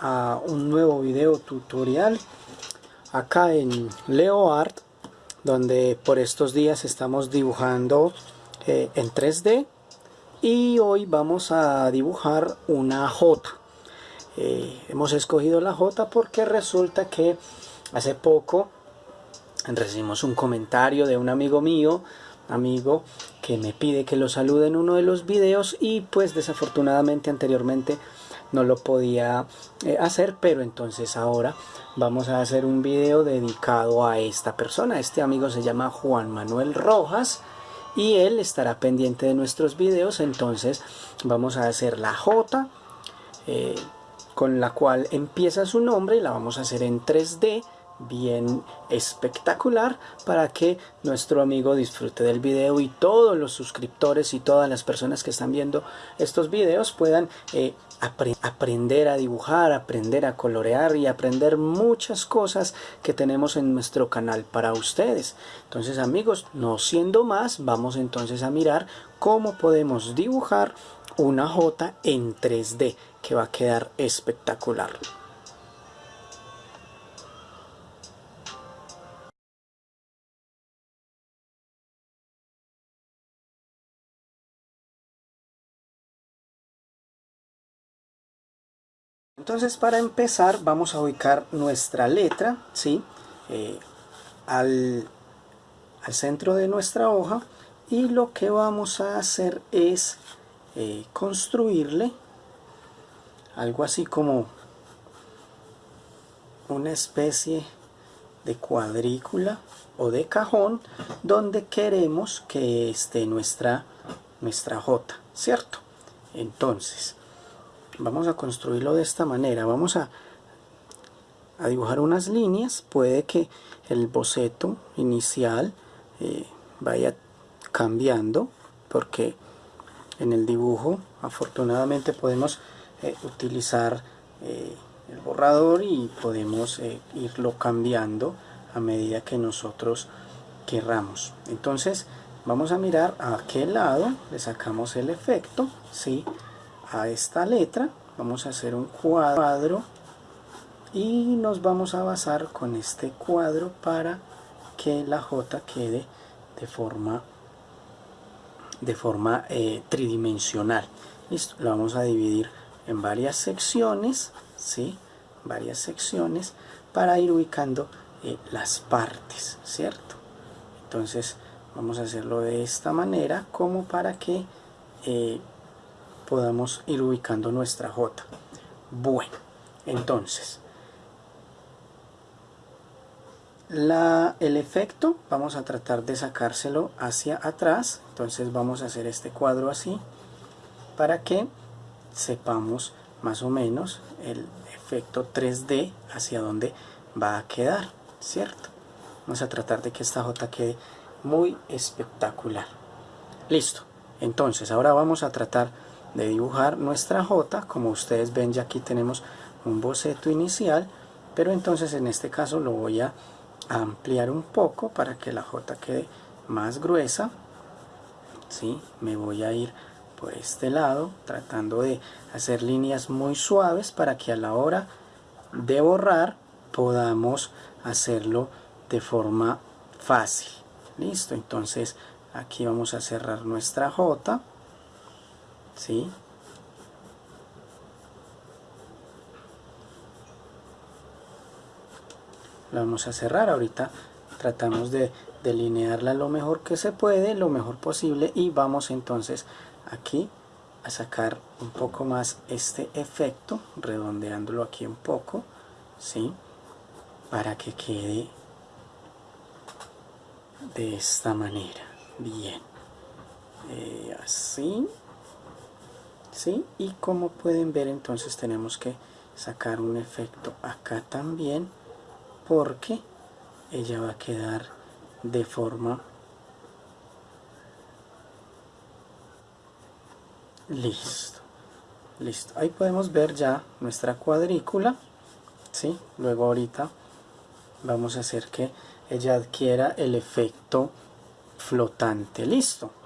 a un nuevo video tutorial acá en LeoArt donde por estos días estamos dibujando eh, en 3D y hoy vamos a dibujar una J. Eh, hemos escogido la J porque resulta que hace poco recibimos un comentario de un amigo mío amigo que me pide que lo salude en uno de los videos y pues desafortunadamente anteriormente no lo podía eh, hacer pero entonces ahora vamos a hacer un video dedicado a esta persona. Este amigo se llama Juan Manuel Rojas y él estará pendiente de nuestros videos. Entonces vamos a hacer la J eh, con la cual empieza su nombre y la vamos a hacer en 3D bien espectacular para que nuestro amigo disfrute del video y todos los suscriptores y todas las personas que están viendo estos videos puedan eh, aprender a dibujar, aprender a colorear y aprender muchas cosas que tenemos en nuestro canal para ustedes. Entonces amigos, no siendo más, vamos entonces a mirar cómo podemos dibujar una J en 3D que va a quedar espectacular. Entonces para empezar vamos a ubicar nuestra letra ¿sí? Eh, al, centro de nuestra hoja y lo que vamos a hacer es eh, construirle algo así como una especie de cuadrícula o de cajón donde queremos que esté nuestra, nuestra J, ¿cierto? Entonces, vamos a construirlo de esta manera. Vamos a, a dibujar unas líneas. Puede que el boceto inicial eh, vaya cambiando porque en el dibujo afortunadamente podemos eh, utilizar eh, el borrador y podemos irlo cambiando a medida que nosotros querramos. Entonces vamos a mirar a qué lado le sacamos el efecto ¿sí? A esta letra. Vamos a hacer un cuadro y nos vamos a basar con este cuadro para que la J quede de forma de forma eh, tridimensional. Listo lo vamos a dividir en varias secciones ¿sí? varias secciones para ir ubicando eh, las partes cierto entonces vamos a hacerlo de esta manera como para que eh, podamos ir ubicando nuestra J. Bueno, entonces, la, el efecto vamos a tratar de sacárselo hacia atrás, entonces vamos a hacer este cuadro así, para que sepamos más o menos el efecto 3D hacia dónde va a quedar, ¿cierto? Vamos a tratar de que esta J quede muy espectacular. Listo, entonces ahora vamos a tratar de dibujar nuestra J como ustedes ven ya aquí tenemos un boceto inicial pero entonces en este caso lo voy a ampliar un poco para que la J quede más gruesa ¿sí? me voy a ir por este lado tratando de hacer líneas muy suaves para que a la hora de borrar podamos hacerlo de forma fácil listo entonces aquí vamos a cerrar nuestra J ¿sí? la vamos a cerrar ahorita tratamos de delinearla lo mejor que se puede lo mejor posible y vamos entonces aquí a sacar un poco más este efecto redondeándolo aquí un poco ¿sí? para que quede de esta manera bien eh, así ¿sí? y como pueden ver entonces tenemos que sacar un efecto acá también porque ella va a quedar de forma listo listo ahí podemos ver ya nuestra cuadrícula ¿sí? luego ahorita vamos a hacer que ella adquiera el efecto flotante listo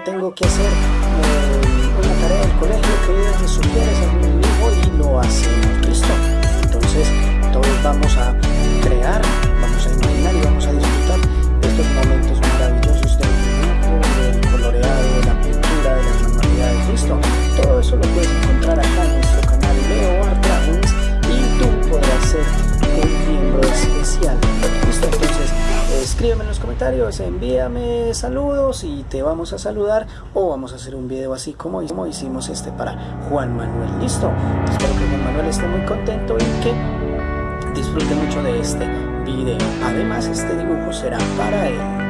tengo que hacer eh, una tarea del colegio, que me sugieres algún dibujo y lo hacemos, ¿listo? Entonces, todos vamos a crear, vamos a imaginar y vamos a disfrutar de estos momentos maravillosos del dibujo, del coloreado, de la pintura, de las manualidades, ¿listo? Todo eso lo puedes encontrar acá en nuestro canal Leo Art Dragons y tú podrás ser escríbeme en los comentarios, envíame saludos y te vamos a saludar o vamos a hacer un video así como, como hicimos este para Juan Manuel, ¿listo? Espero que Juan Manuel esté muy contento y que disfrute mucho de este video. Además, este dibujo será para él.